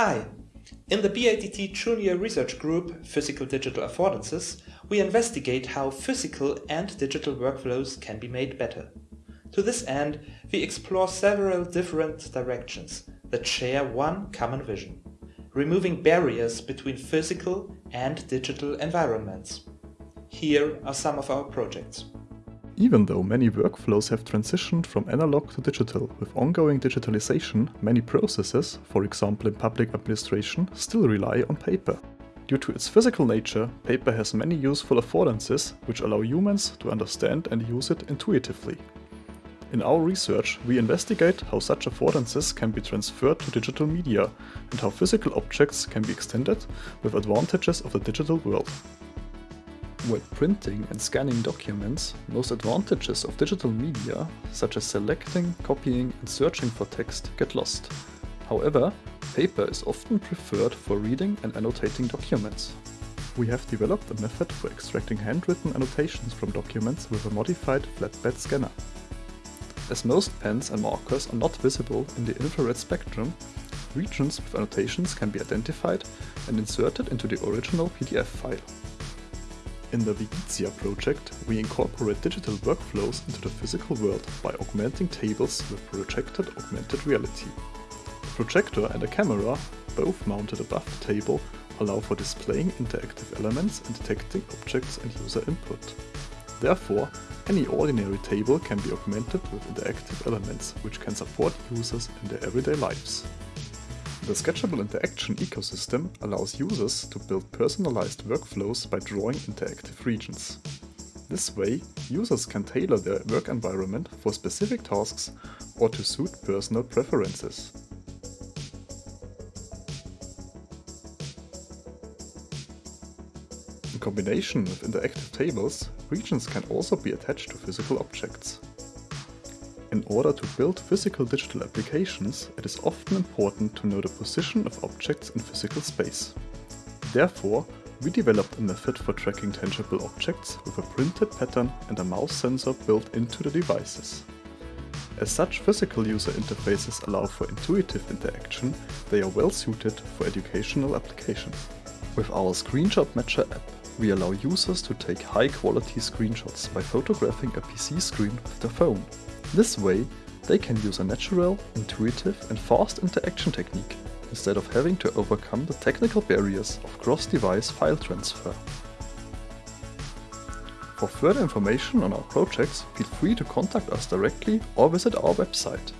Hi! In the BIDT Junior Research Group Physical Digital Affordances, we investigate how physical and digital workflows can be made better. To this end, we explore several different directions that share one common vision removing barriers between physical and digital environments. Here are some of our projects. Even though many workflows have transitioned from analog to digital with ongoing digitalization, many processes, for example in public administration, still rely on paper. Due to its physical nature, paper has many useful affordances which allow humans to understand and use it intuitively. In our research, we investigate how such affordances can be transferred to digital media and how physical objects can be extended with advantages of the digital world. When printing and scanning documents, most advantages of digital media, such as selecting, copying and searching for text, get lost. However, paper is often preferred for reading and annotating documents. We have developed a method for extracting handwritten annotations from documents with a modified flatbed scanner. As most pens and markers are not visible in the infrared spectrum, regions with annotations can be identified and inserted into the original PDF file. In the VIGITIA project, we incorporate digital workflows into the physical world by augmenting tables with projected augmented reality. A projector and a camera, both mounted above the table, allow for displaying interactive elements and detecting objects and user input. Therefore, any ordinary table can be augmented with interactive elements, which can support users in their everyday lives. The Sketchable Interaction ecosystem allows users to build personalized workflows by drawing interactive regions. This way, users can tailor their work environment for specific tasks or to suit personal preferences. In combination with interactive tables, regions can also be attached to physical objects. In order to build physical digital applications, it is often important to know the position of objects in physical space. Therefore, we developed a method for tracking tangible objects with a printed pattern and a mouse sensor built into the devices. As such physical user interfaces allow for intuitive interaction, they are well suited for educational applications. With our Screenshot Matcher app, we allow users to take high-quality screenshots by photographing a PC screen with their phone. This way, they can use a natural, intuitive and fast interaction technique, instead of having to overcome the technical barriers of cross-device file transfer. For further information on our projects, feel free to contact us directly or visit our website.